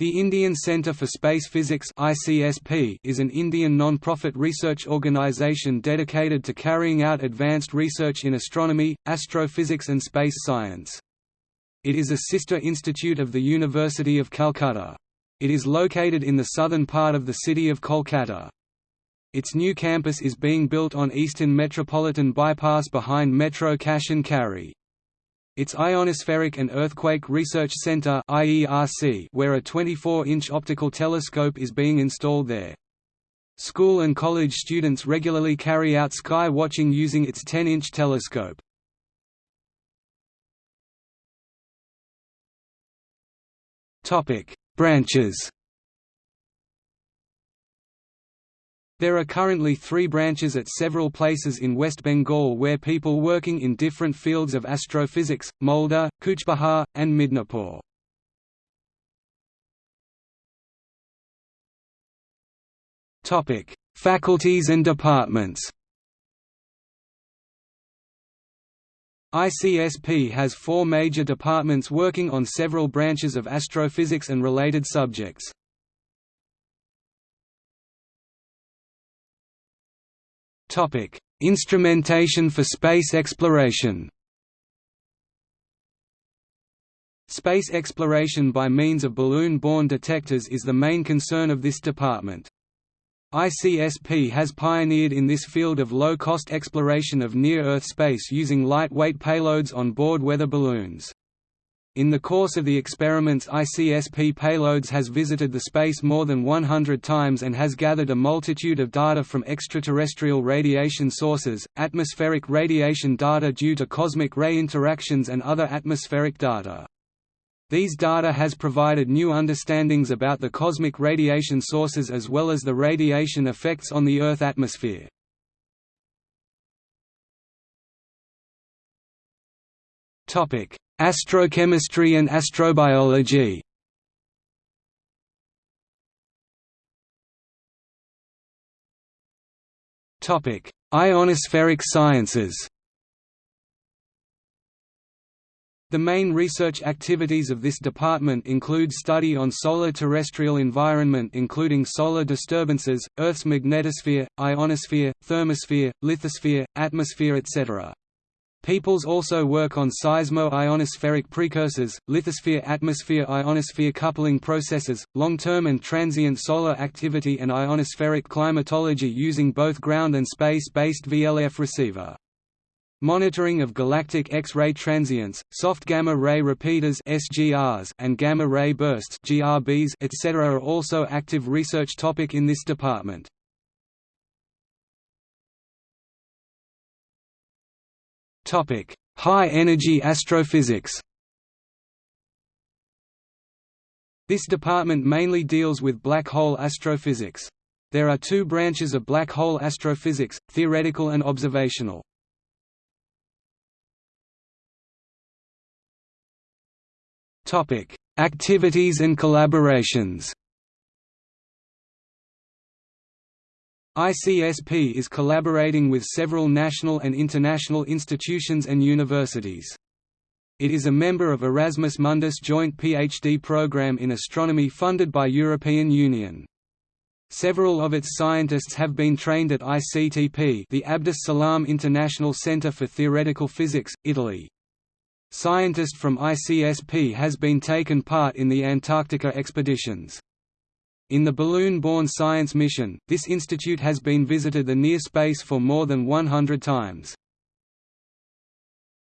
The Indian Centre for Space Physics is an Indian non-profit research organisation dedicated to carrying out advanced research in astronomy, astrophysics and space science. It is a sister institute of the University of Calcutta. It is located in the southern part of the city of Kolkata. Its new campus is being built on Eastern Metropolitan Bypass behind Metro Cash and Carry. Its Ionospheric and Earthquake Research Center where a 24-inch optical telescope is being installed there. School and college students regularly carry out sky watching using its 10-inch telescope. Branches There are currently three branches at several places in West Bengal where people working in different fields of astrophysics, Malda, Coochbehar, and Midnapore. Faculties and departments ICSP has four major departments working on several branches of astrophysics and related subjects. Topic: Instrumentation for space exploration. Space exploration by means of balloon-borne detectors is the main concern of this department. ICSP has pioneered in this field of low-cost exploration of near-Earth space using lightweight payloads on board weather balloons. In the course of the experiments ICSP payloads has visited the space more than 100 times and has gathered a multitude of data from extraterrestrial radiation sources, atmospheric radiation data due to cosmic ray interactions and other atmospheric data. These data has provided new understandings about the cosmic radiation sources as well as the radiation effects on the Earth atmosphere. Topic: Astrochemistry and astrobiology Ionospheric sciences The main research activities of this department include study on solar terrestrial environment including solar disturbances, Earth's magnetosphere, ionosphere, thermosphere, lithosphere, atmosphere etc. Peoples also work on seismo-ionospheric precursors, lithosphere-atmosphere ionosphere coupling processes, long-term and transient solar activity and ionospheric climatology using both ground and space-based VLF receiver. Monitoring of galactic X-ray transients, soft gamma-ray repeaters (SGRs) and gamma-ray bursts (GRBs), etc. are also active research topic in this department. Topic: High energy astrophysics. This department mainly deals with black hole astrophysics. There are two branches of black hole astrophysics, theoretical and observational. Topic: Activities and collaborations. ICSP is collaborating with several national and international institutions and universities. It is a member of Erasmus Mundus joint PhD program in astronomy funded by European Union. Several of its scientists have been trained at ICTP the Abdus Salam International Centre for Theoretical Physics, Italy. Scientist from ICSP has been taken part in the Antarctica expeditions. In the balloon-borne science mission, this institute has been visited the near space for more than 100 times.